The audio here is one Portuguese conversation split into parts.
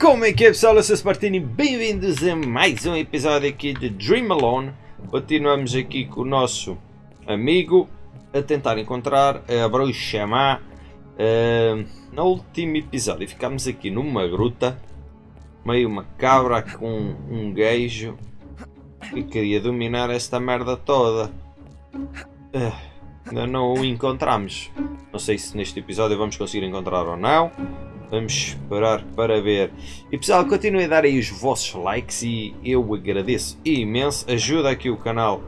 Como é que é pessoal? Eu sou Spartini bem-vindos a mais um episódio aqui de Dream Alone. Continuamos aqui com o nosso amigo a tentar encontrar a bruxa má. Uh, no último episódio ficámos aqui numa gruta, meio macabra com um gajo que queria dominar esta merda toda. Uh, ainda não o encontramos. Não sei se neste episódio vamos conseguir encontrar ou não. Vamos esperar para ver. E pessoal, continuem a dar aí os vossos likes e eu agradeço imenso. Ajuda aqui o canal,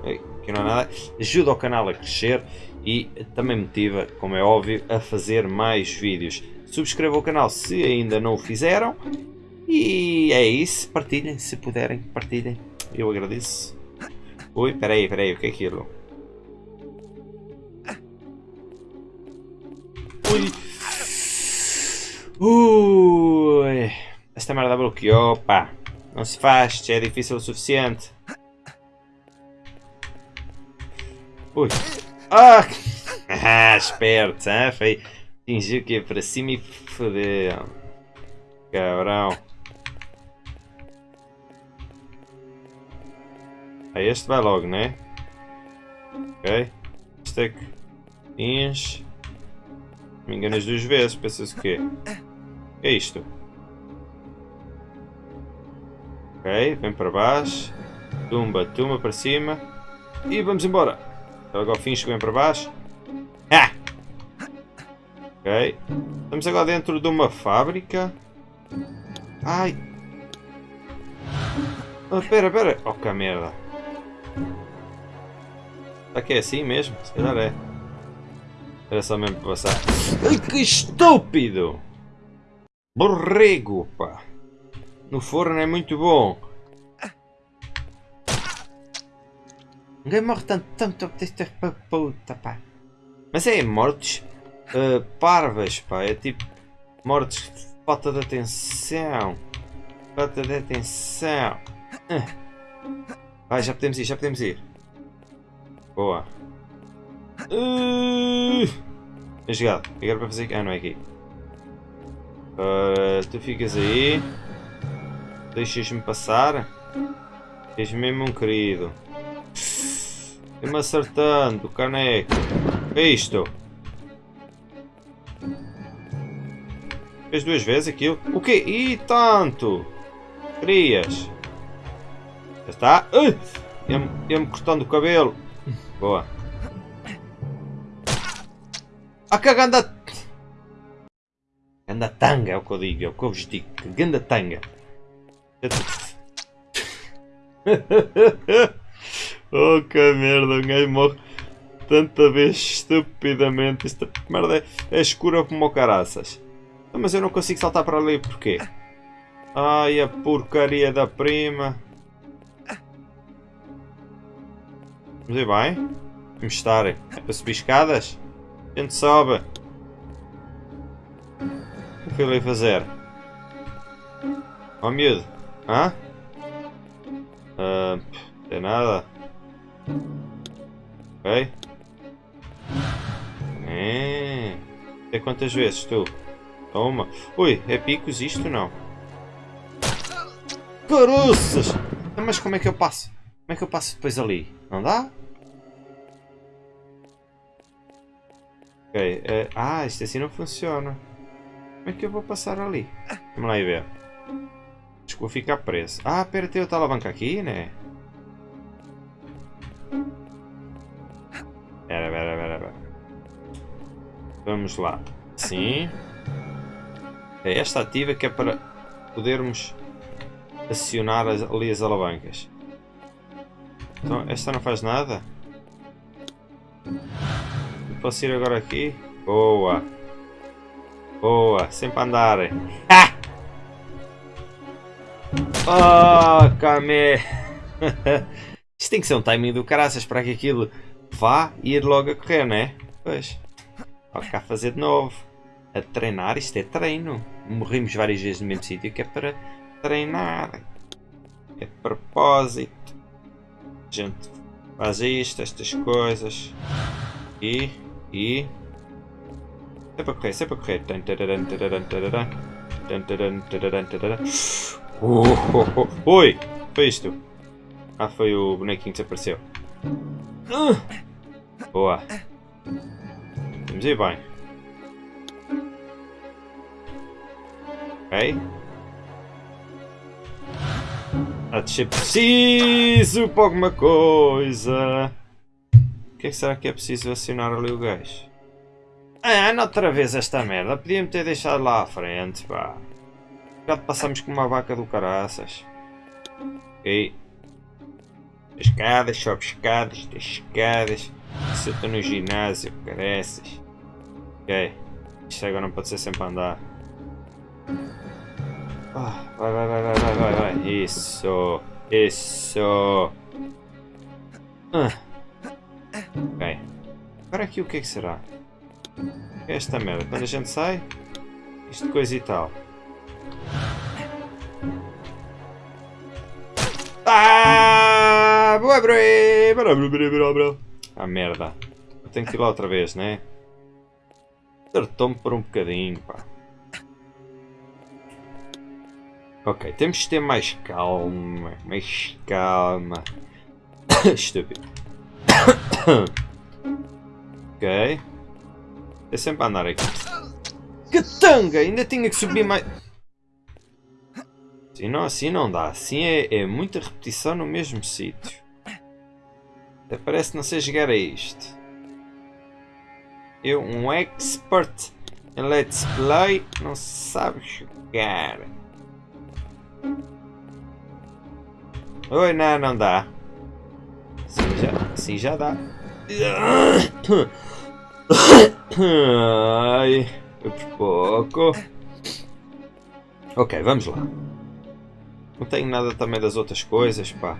que não é nada, ajuda o canal a crescer e também motiva, como é óbvio, a fazer mais vídeos. Subscrevam o canal se ainda não o fizeram. E é isso, partilhem se puderem, partilhem. Eu agradeço. Ui, peraí, peraí, o que é aquilo? Ui! Ui, esta merda bloqueou, pá. Não se faz, já é difícil o suficiente. Ui. Ah! ah esperto, hein? Foi. Que ia para cima e fodeu. Cabrão. Aí este vai logo, né? Ok. Este é que. Enche. Me enganas duas vezes, pensas o quê? é isto? Ok, vem para baixo. Tumba, tumba para cima. E vamos embora. Agora fins que vem para baixo. Ah! Ok. Estamos agora dentro de uma fábrica. Ai! Oh, pera, pera. Oh, que merda. Será que é assim mesmo? Se calhar é. Era só mesmo passar. Ai, que estúpido! Borrego, pá. No forno é muito bom. Ninguém morre tanto, tanto desta puta, pá. Mas é mortes uh, parvas, pá. É tipo mortes falta de atenção. Falta de atenção. Uh. Vai, já podemos ir, já podemos ir. Boa. É jogado. Agora para fazer. Ah, não é aqui. Uh, tu ficas aí. Deixas-me passar. És mesmo um querido. Estou-me acertando, caneco. O que é isto? Fez duas vezes aquilo? O quê? E tanto! Querias? Já está? Uh! Ia-me cortando o cabelo. Boa. A caganda Ganda tanga é o que eu digo, é o que eu vos digo. Ganda tanga. oh que merda, um gajo morre tanta vez estupidamente. Esta merda é, é escura como caraças. Mas eu não consigo saltar para ali, porquê? Ai, a porcaria da prima. Vamos ir bem? Vamos estar. É para subir escadas? Gente sobe. O que ele vai fazer? Ó oh, miúdo. Hã? Uh, tem nada. Ok. É. Até quantas vezes tu? Toma. Ui, é picos isto não? Caroças! Mas como é que eu passo? Como é que eu passo depois ali? Não dá? Ok. É... Ah, isto assim não funciona. Como é que eu vou passar ali? Vamos lá e ver. Acho que vou ficar preso. Ah, pera, tem outra alavanca aqui, né? Pera, pera, pera, pera. Vamos lá. Sim. É esta ativa que é para podermos acionar as, ali as alavancas. Então, esta não faz nada? Ir agora aqui? Boa! Boa, sempre andar. Ah! Oh, Kame! Isto tem que ser um timing do caraças para que aquilo vá ir logo a correr, né? Pois. Vai cá fazer de novo. A treinar, isto é treino. Morrimos várias vezes no mesmo sítio que é para treinar. É propósito. A gente faz isto, estas coisas. E, e, Sempre a correr, correr. Oh, oh, oh. Oi! Foi isto? Ah, foi o bonequinho que desapareceu. Boa. Vamos ir bem. Ok. A descer preciso para alguma coisa. Que é que será que é preciso acionar ali o gajo? Ah, não outra vez esta merda. Podia-me ter deixado lá à frente, pá. Já passamos com uma vaca do caraças. Ok. Escadas, sobe escadas, escadas. Se eu estou no ginásio, careças. Ok. Isto agora não pode ser sempre a andar. Ah, vai, vai, vai, vai, vai, vai, vai. Isso. Isso. Ah. Ok. Agora aqui o que é que será? Esta merda. Quando a gente sai, isto coisa e tal. Ah! Ah, merda. Eu tenho que ir lá outra vez, né? Acertou-me por um bocadinho, pá. Ok, temos de ter mais calma. Mais calma. Estúpido. ok. É sempre a andar aqui. Que tanga! Ainda tinha que subir mais... Assim não, assim não dá. Assim é, é muita repetição no mesmo sítio. Até parece não sei jogar a isto. Eu, um expert em Let's Play, não sabe jogar. Oi, não, não dá. Assim já, assim já dá. Ai, por pouco. Ok, vamos lá. Não tenho nada também das outras coisas, pá.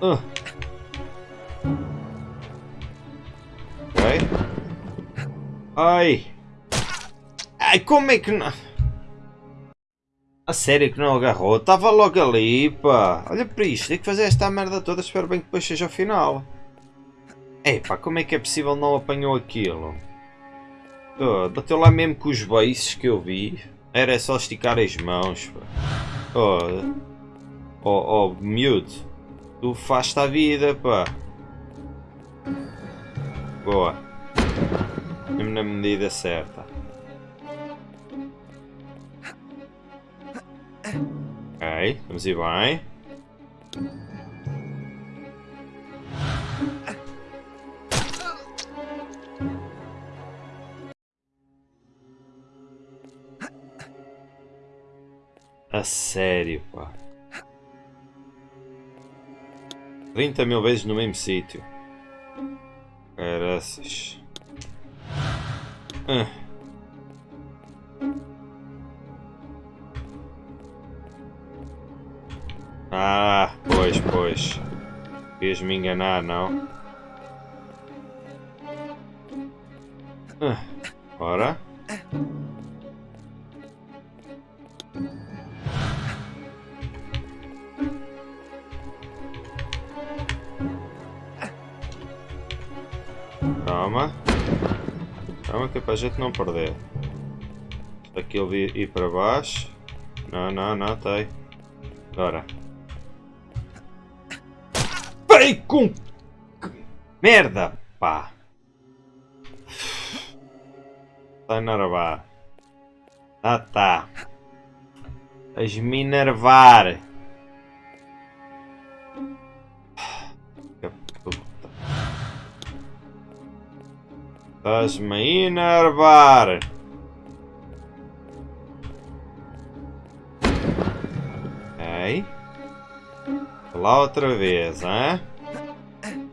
Uh. Ok. Ai. Ai, como é que não... A sério que não agarrou? Estava logo ali, pá. Olha para isto, tem que fazer esta merda toda. Espero bem que depois seja o final. Ei, pá, como é que é possível não apanhou aquilo? Oh, bateu lá mesmo com os beiços que eu vi. Era só esticar as mãos, pá. Oh, oh, oh miúdo. Tu faz-te a vida, pá. Boa. Mesmo na medida certa. Ok, vamos ir bem. A sério, pá. 30 mil vezes no mesmo sítio. Caraças. Ah. Ah, pois, pois. Querias me enganar, não? Ah, ora. Calma. Calma que é para a gente não perder. Aqui ele ir para baixo. Não, não, não, tem. Agora. Ei, com... Merda, pá. Está enervar. Ah, tá. Estás-me enervar. Estás-me enervar. Ok. Lá outra vez, hein?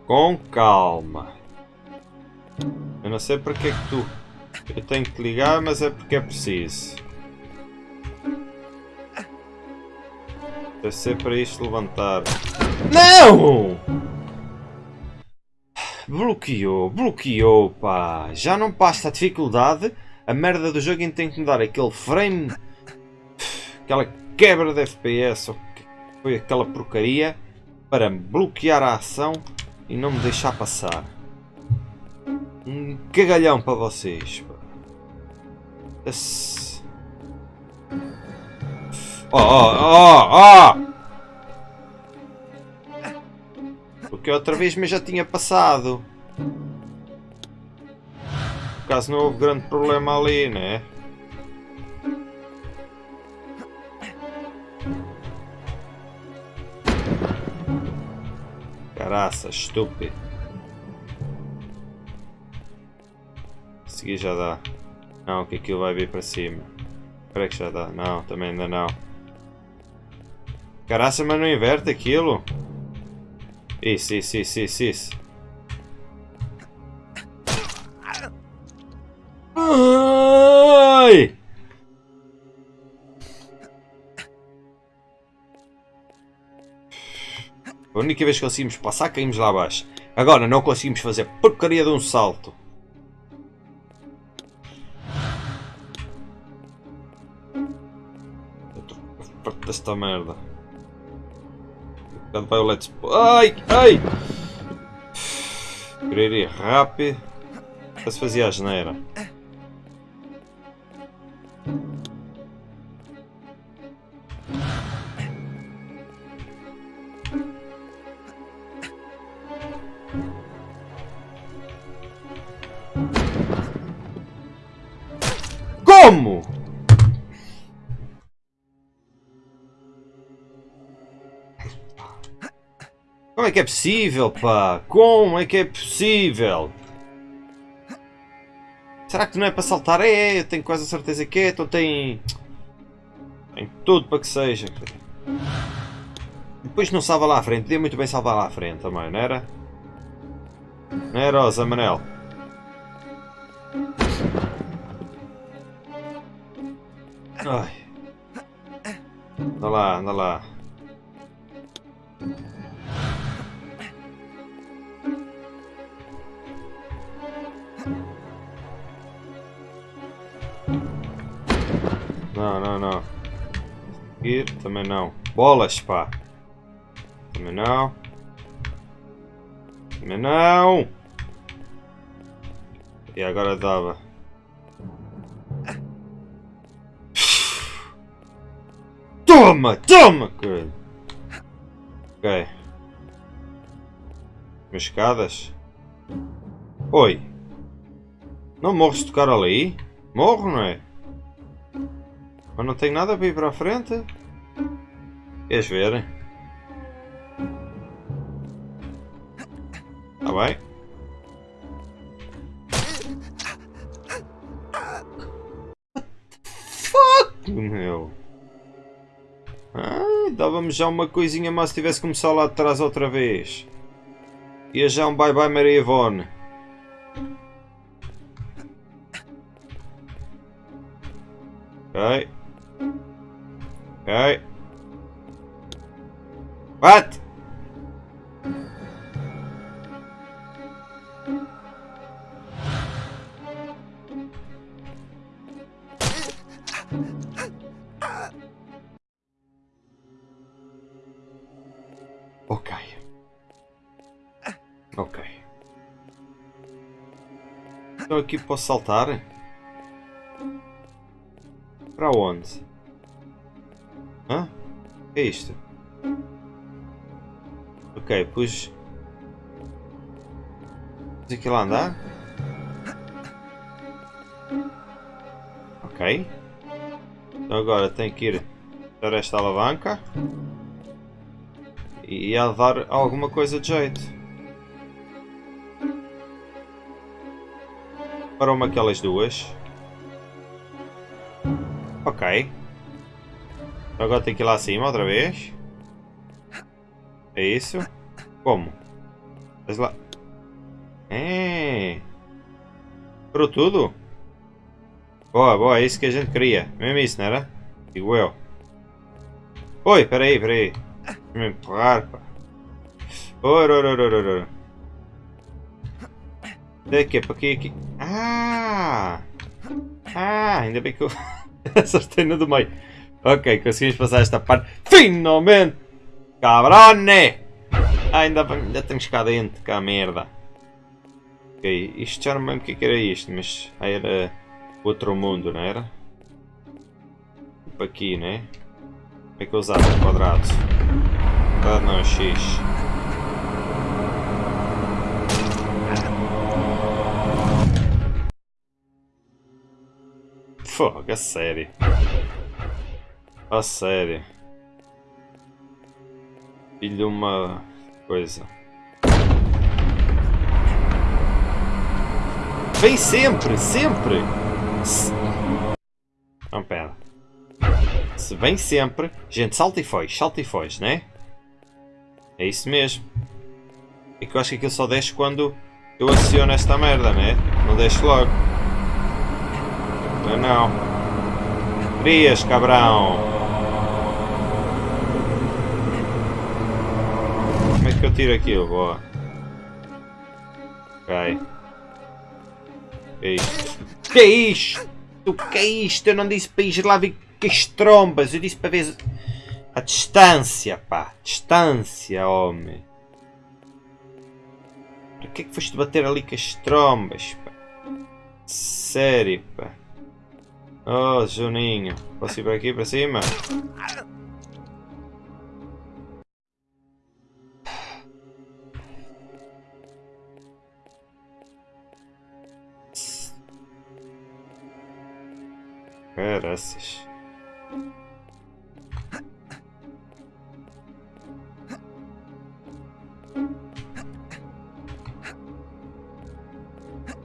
Com calma. Eu não sei porque é que tu... Eu tenho que ligar, mas é porque é preciso. Deve ser para isto levantar. Não! Bloqueou, bloqueou, pá. Já não basta a dificuldade. A merda do jogo ainda tem que me dar aquele frame. Aquela quebra de FPS. Ou que foi aquela porcaria. Para bloquear a ação e não me deixar passar. Um cagalhão para vocês. Oh, oh, oh, oh! Porque outra vez me já tinha passado. Por caso não houve grande problema ali, né? Caraça, estúpido. Seguir já dá. Não, que aquilo vai vir para cima. Espera que já dá. Não, também ainda não. Caraça, mas não inverte aquilo. Isso, isso, isso, isso, isso. Ai! A única vez que conseguimos passar, caímos lá abaixo. Agora não conseguimos fazer porcaria de um salto. Esta merda. Quando vai o let's... Ai! Ai! Querer ir rápido. Para se fazia a geneira. É que é possível, pá? Como é que é possível? Será que não é para saltar? É, eu tenho quase a certeza que é, então tem... Tem tudo para que seja. Depois não salva lá à frente, podia muito bem salvar lá à frente também, não era? Não era, Rosa Manel? Ai. Anda lá, anda lá. Também não. Bolas, pá. Também não. Também não. E agora dava. Toma, toma. Ok. Minhas escadas. Oi. Não morres de tocar ali? Morro, não é? Mas não tenho nada para ir para a frente. Queres ver? Está bem? Fuck, meu. Dava-me já uma coisinha mais se tivesse começado lá de trás outra vez. Ia já um bye bye Maria Ivone. Ok. Ok. What? Então aqui posso saltar? Para onde? Hã? O que é isto? Ok, pus... Pus aquilo a andar? Ok. Então agora tenho que ir para esta alavanca. E a dar alguma coisa de jeito. Para uma aquelas duas. Ok. Agora tem que ir lá acima outra vez. É isso? Como? Mas lá. É. Parou tudo? Boa, boa, é isso que a gente queria. Mesmo isso, não era? Digo eu. Oi, peraí, peraí. Deixa-me empurrar, pá. Ora, ora, ora, ora, ora. Daqui, para aqui, aqui. Ah! Ah, ainda bem que eu acertei no do meio. Ok, conseguimos passar esta parte. Finalmente! Cabrone! Ah, ainda, ainda temos cá dentro, cá merda. Ok, isto já não lembro o que é que era isto, mas era outro mundo, não era? Tipo aqui, né? Como é que eu usava quadrado? Quadrado não, X. Fogo, a sério. A sério. Filho de uma coisa. Vem sempre, sempre! Se... Não, pera. Se vem sempre... Gente, salta e foge, salta e foge, né? É isso mesmo. É que eu acho que aquilo só desce quando eu aciono esta merda, né? Não desce logo. Não. Frias, cabrão! É que eu tiro? Boa. Ok. Que isto? Que isto? Que é isto? Eu não disse para ir lá ver que as trombas. Eu disse para ver a distância, pá. Distância, homem. Para que é que foste bater ali com as trombas, pá? Sério, pá. Oh, Juninho. Posso ir para aqui, para cima? Caraças.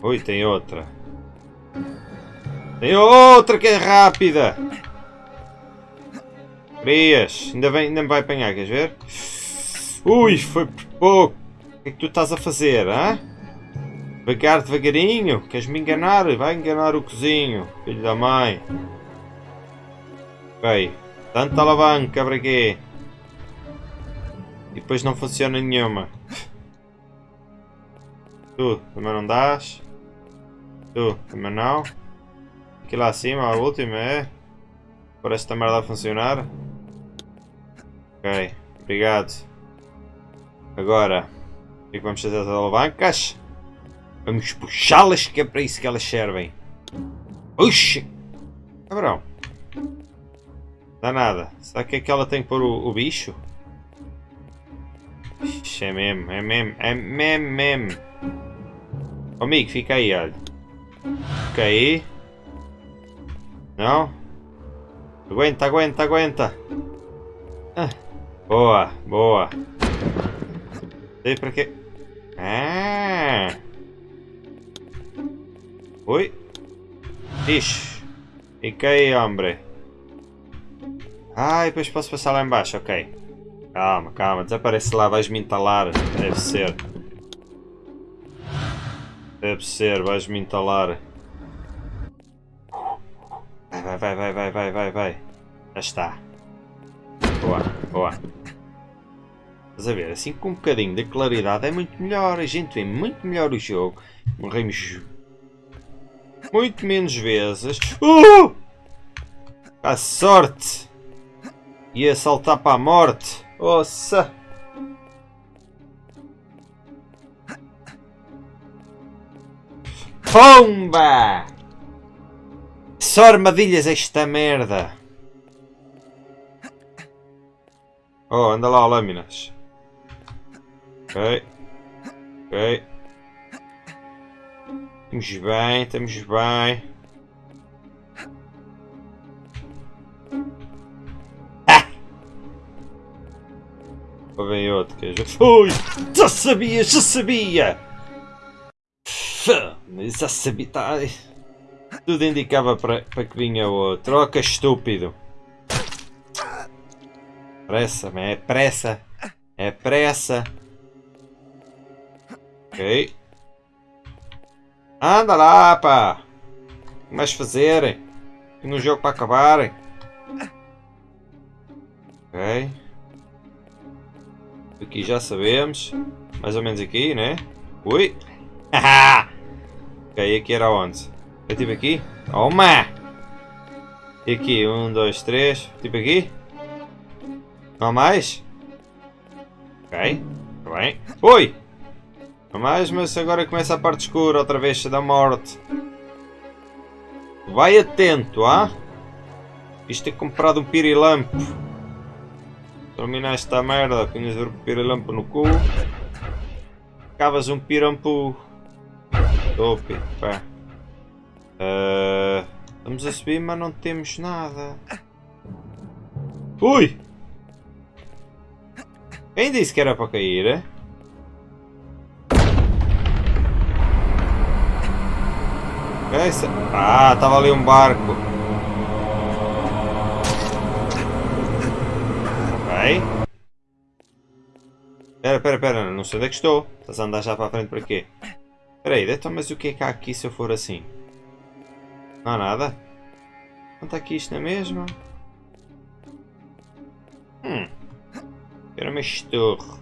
Ui, tem outra. Tem outra que é rápida. Frias. Ainda, vem, ainda me vai apanhar, queres ver? Ui, foi por pouco. O que é que tu estás a fazer, hã? Devagar, devagarinho. Queres me enganar? Vai enganar o cozinho. Filho da mãe. Ok. Tanta alavanca para quê? E depois não funciona nenhuma. Tu, também não dás. Tu, também não. Aqui lá acima, a última é. Parece esta merda a funcionar. Ok, obrigado. Agora, o que é que vamos fazer as alavancas? Vamos puxá-las que é para isso que elas servem. Oxi! Cabrão. Dá nada. Será que aquela tem que pôr o, o bicho? Ixi, é mesmo, é mesmo, é mesmo, mesmo. Amigo, fica aí, olha. Fica aí. Não? Aguenta, aguenta, aguenta. Ah. Boa, boa. Sei para quê. Ah! Ui. Ixi. Fica aí, homem. Ah, e depois posso passar lá embaixo, ok. Calma, calma, desaparece lá, vais-me entalar. Deve ser. Deve ser, vais-me entalar. Vai, vai, vai, vai, vai, vai, vai. Já está. Boa, boa. Estás a ver, assim com um bocadinho de claridade é muito melhor. A gente vê muito melhor o jogo. Morremos muito menos vezes. Uh! A sorte! Ia saltar para a morte. Ossa! Pomba! Só armadilhas esta merda! Oh, anda lá, lâminas. Ok. Ok. Estamos bem, estamos bem. Outro que já sabia, já sabia! Já sabia, tá... Tudo indicava para, para que vinha outro. Troca estúpido! Pressa, é pressa! É pressa! Ok. Anda lá, pá! O que mais fazerem? Um jogo para acabarem. Ok. Aqui já sabemos. Mais ou menos aqui, né? Ui! Haha! ok, aqui era onde? Eu tive aqui? Toma! E aqui, um, dois, três. Tipo aqui? Não há mais? Ok. Tá bem. Oi! Mais, mas agora começa a parte escura outra vez da morte. Vai atento, ah? Isto é comprado um pirilampo. Terminar esta merda, punhas o pirilampo no cu. Cavas um pirampo. Topi, pá. Uh, estamos a subir, mas não temos nada. Ui! Quem disse que era para cair? Essa... Ah, estava ali um barco. Pera, pera, pera, não sei onde é que estou. Estás a andar já para a frente para quê? Espera aí, então, mas o que é que há aqui se eu for assim? Não há nada? Não está aqui isto na mesma? Hum. Era uma estorre.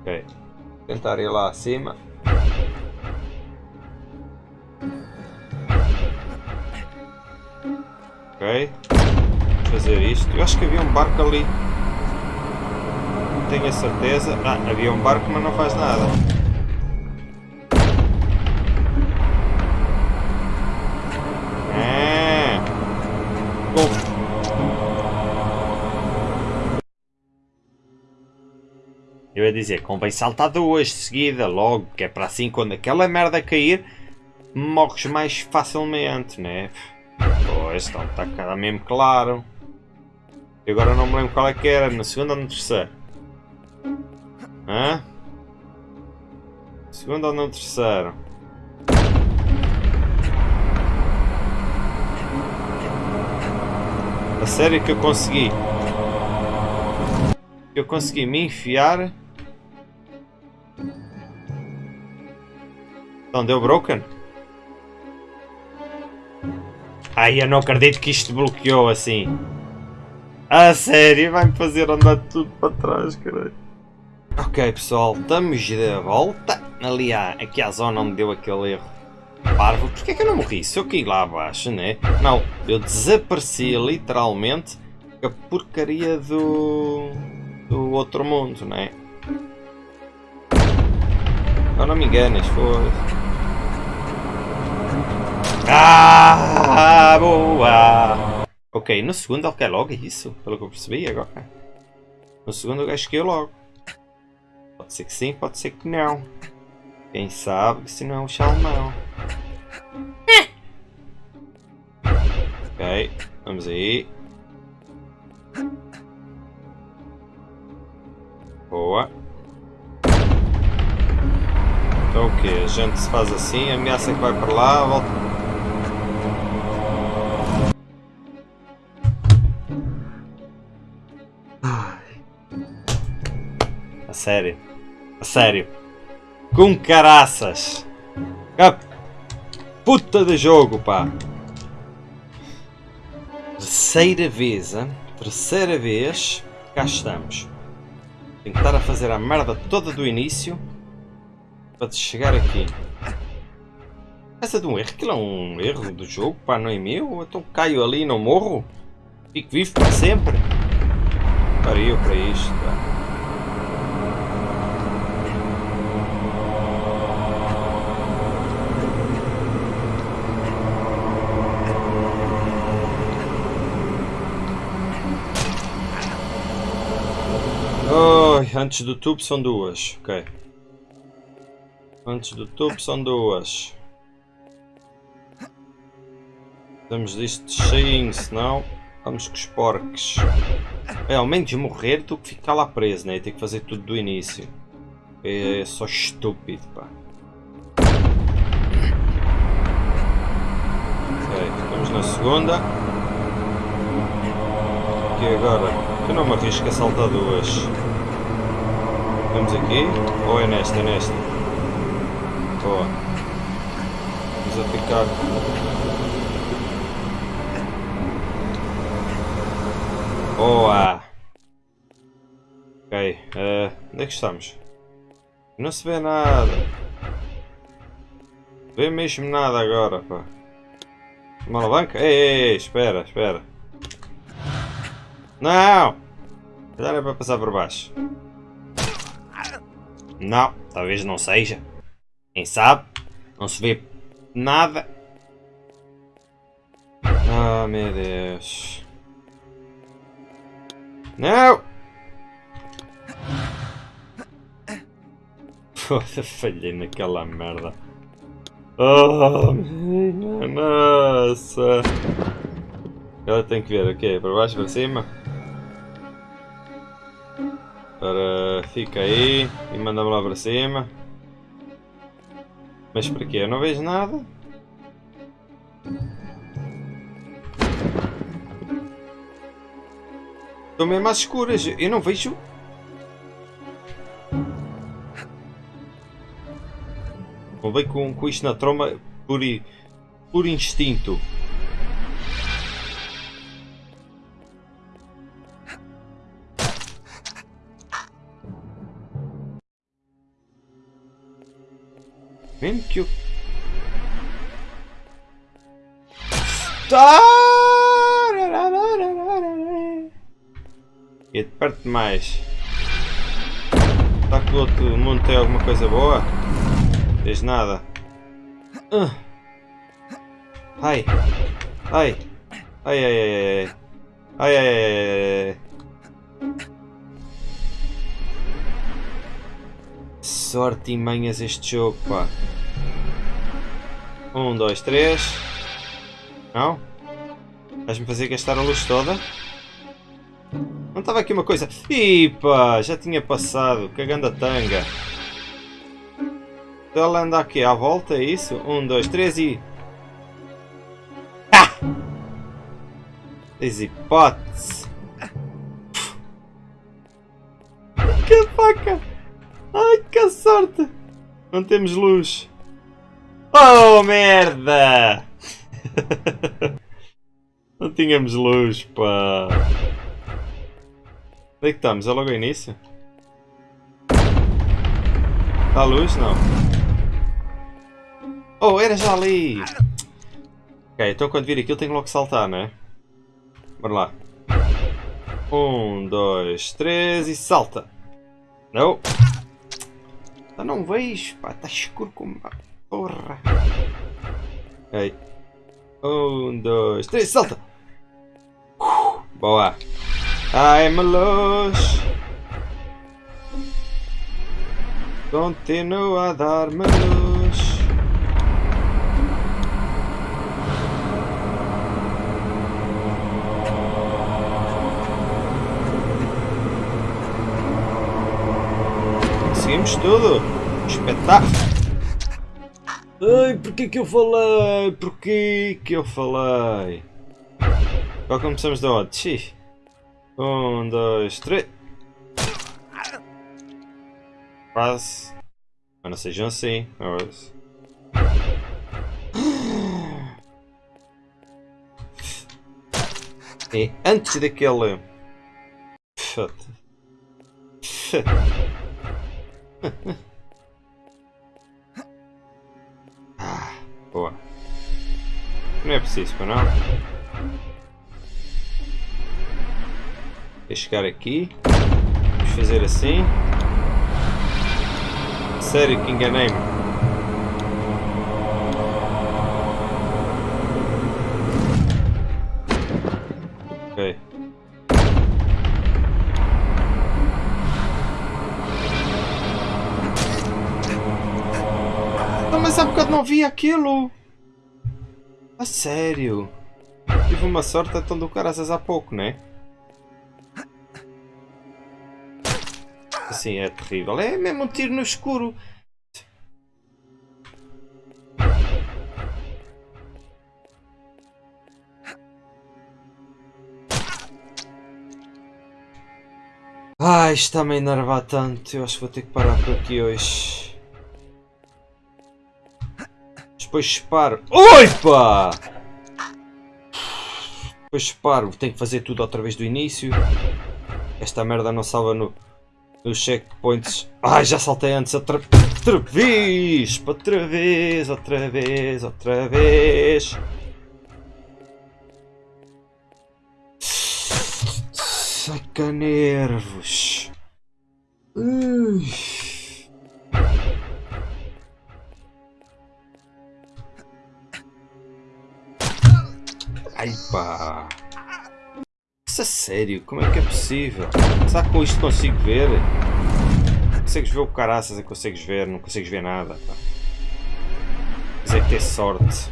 Ok. Vou tentar ir lá acima. Ok. Fazer isto. Eu acho que havia um barco ali. Não tenho a certeza. Ah, havia um barco mas não faz nada. Ah. Eu ia dizer, convém saltar duas de seguida, logo, que é para assim quando aquela merda cair, morres mais facilmente, né? Pois, então está cada mesmo claro. E agora não me lembro qual é que era, na segunda ou no terceiro? Hã? Segundo ou no terceiro? A sério que eu consegui? Eu consegui me enfiar? Então deu broken? Ai, eu não acredito que isto bloqueou assim. A sério, vai-me fazer andar tudo para trás, caralho. Ok, pessoal, estamos de volta. Ali há, aqui à zona onde deu aquele erro. Parvo, porquê é que eu não morri? Se eu caí lá abaixo, né? Não, eu desapareci literalmente a porcaria do... do outro mundo, né? Não, não me enganes, foi. Ah, boa! Ok, no segundo ele quer logo, é isso? Pelo que eu percebi agora. No segundo o gajo caiu logo. Pode ser que sim, pode ser que não. Quem sabe se não é um chalmão. Ok, vamos aí. Boa. Então o que? A gente se faz assim, ameaça que vai para lá, volta sério. A sério. Com caraças. A puta de jogo, pá. Terceira vez, hein? Terceira vez. Cá estamos. Tenho que estar a fazer a merda toda do início. Para chegar aqui. Essa de um erro. Aquilo é um erro do jogo, pá. Não é meu. Então caio ali e não morro. Fico vivo para sempre. Pariu para isto, antes do tubo são duas. Ok. Antes do tubo são duas. Estamos disto cheinho, senão vamos com os porcos. É, ao menos morrer do que ficar lá preso, né? Tem que fazer tudo do início. É só estúpido, pá. Ok, estamos na segunda. E agora? Eu não me arrisco a saltar duas. Vamos aqui? Ou é nesta? É nesta? Boa. Vamos a ficar. Boa! Ok, uh, onde é que estamos? Não se vê nada. Vê mesmo nada agora, pá. Uma alavanca? Ei, ei, ei, espera, espera. Não! Já é para passar por baixo. Não, talvez não seja. Quem sabe? Não se vê nada. Ah, meu Deus. Não! Foda, falhei naquela merda. Oh, minha nossa. Ela tem que ver o quê? Para baixo, para cima? Para... Fica aí e manda-me lá para cima. Mas para quê? Eu não vejo nada. Estou mesmo às escuras. Eu não vejo... Ver com, com isto na tromba por, por instinto. Mesmo que eu... Tá! E de perto mais. Está que o outro mundo tem alguma coisa boa? Tens nada. Uh. Ai. Ai. Ai, ai, ai, ai. Ai, ai, ai, ai. Sorte e manhas este jogo, pá. Um, dois, três. Não? Vais-me fazer gastar a luz toda? Não estava aqui uma coisa... Ih, pá, já tinha passado. Cagando a tanga. Então ela anda aqui à volta, é isso? Um, dois, três e... Ah! Hipótese. Que faca! Ai, que sorte! Não temos luz. Oh, merda! Não tínhamos luz, pá. Onde é que estamos? É logo ao início? Está a luz? Não. Oh, era já ali! Ok, então quando vir aquilo tenho logo que saltar, não é? Bora lá. Um, dois, três e salta! Não! Eu não vejo, pá, está escuro como uma porra. Aí. Um, dois, três, salta! Uh, boa! Ai, melos! Continua a dar-me luz. Conseguimos tudo! Espetáculo! Ai, porquê que eu falei? Porquê que eu falei? Qual começamos de onde? Um, dois, três. Quase. Mas não sejam assim. Mas... É antes daquele. Ah, boa. Não é preciso, não? Vou chegar aqui. Vamos fazer assim. Sério que enganei-me. Não vi aquilo. A sério. Tive uma sorte então do caraças há pouco, né? Assim é terrível. É mesmo um tiro no escuro. Ai, está-me a enervar tanto. Eu acho que vou ter que parar por aqui hoje. Depois disparo. Oipa! Depois disparo. Tenho que fazer tudo outra vez do início. Esta merda não salva no os checkpoints. Ai, já saltei antes outra, outra vez! Outra vez, outra vez, outra vez! Saca nervos! Pá! Isso é sério, como é que é possível? Será que com isto consigo ver? Consegues ver o caraças e consegues ver, não consegues ver nada. Pá. Mas é ter sorte.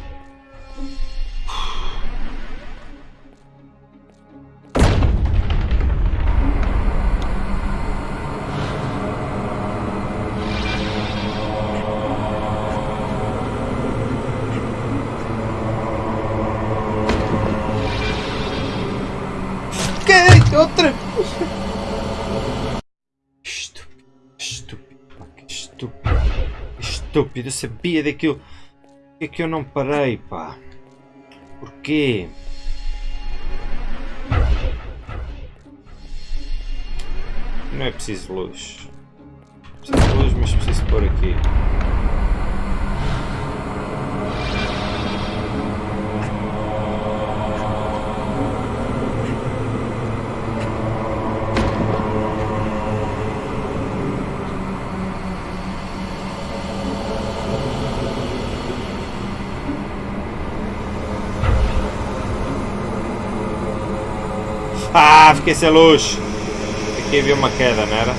Estúpido, eu sabia daquilo. Por é que eu não parei, pá? Porquê? Não é preciso luz. Preciso de luz, mas preciso pôr aqui. Ah, fiquei sem luz. Aqui havia uma queda, não era?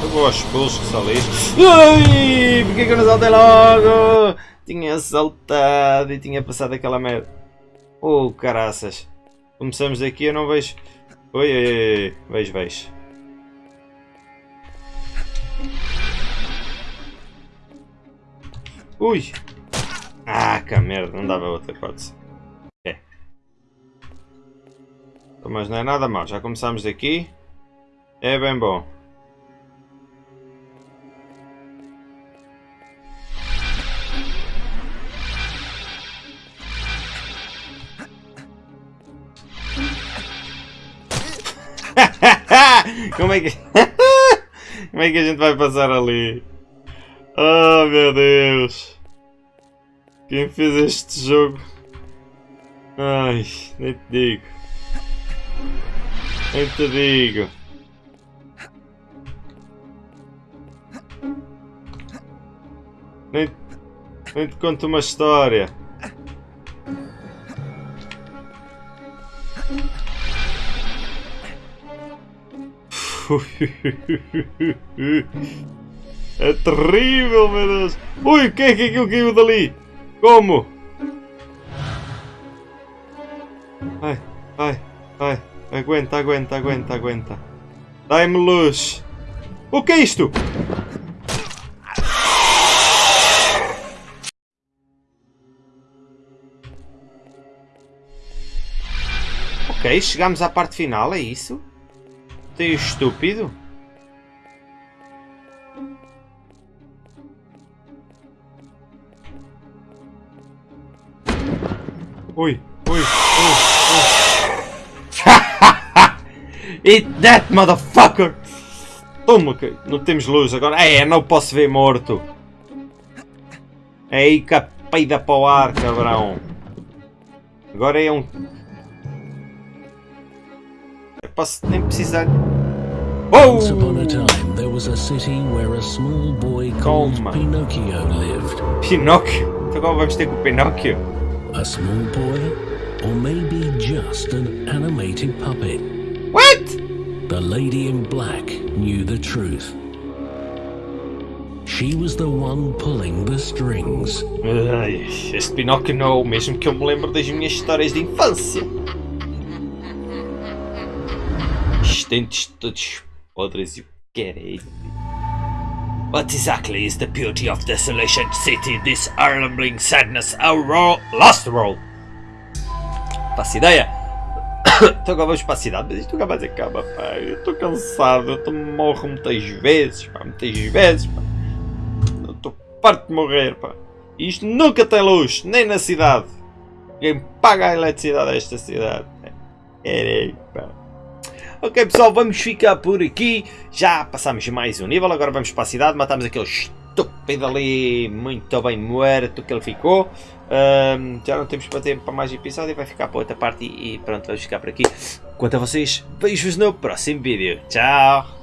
Eu vou aos pulos que lixo. Ui! Porquê que eu não saltei logo? Tinha saltado e tinha passado aquela merda. Oh, caraças. Começamos aqui, eu não vejo... Oi, oi, oi, vejo, vejo. Ui! Ah, que merda, não dava outra hipótese. É. Então, mas não é nada mal, já começamos daqui. É bem bom. Como é que... Como é que a gente vai passar ali? Oh meu Deus! Quem fez este jogo? Ai, nem te digo. Nem te digo. Nem, nem te conto uma história. É terrível, meu Deus! Ui, o que é que aquilo caiu dali? Como? Ai, ai, ai. Aguenta, aguenta, aguenta, aguenta. Dai-me luz. O que é isto? Ok, chegamos à parte final, é isso? Tem estúpido? Ui, ui, ui, ui. Eat that, motherfucker! Toma, que não temos luz agora. É, não posso ver morto. É aí que a peida para o ar, cabrão. Agora é um... Eu posso nem precisar... Once upon a time, there was a city where a small boy called. Pinocchio lived. Pinóquio? Então agora vamos ter com o Pinóquio? A small boy, or maybe just an animated puppet. What? The lady in black knew the truth. She was the one pulling the strings. Ai, este Pinóquio não é o mesmo que eu me lembro das minhas histórias de infância. Os dentes todos podres e o caralho. What exactly is the beauty of Desolation City, this Arlambling sadness, our ro lost world? Faço ideia. então agora vamos para a cidade, mas isto nunca mais acaba, pá. Eu estou cansado, eu morro muitas vezes, pá, muitas vezes, pá. Eu estou farto de morrer, pá. Isto nunca tem luz, nem na cidade. Quem paga a eletricidade desta cidade? É, pá. Ok pessoal, vamos ficar por aqui. Já passamos mais um nível, agora vamos para a cidade, matamos aquele estúpido ali, muito bem morto que ele ficou. Ahm, já não temos para tempo para mais episódio, vai ficar para outra parte e, e pronto, vamos ficar por aqui. Quanto a vocês, beijos no próximo vídeo. Tchau!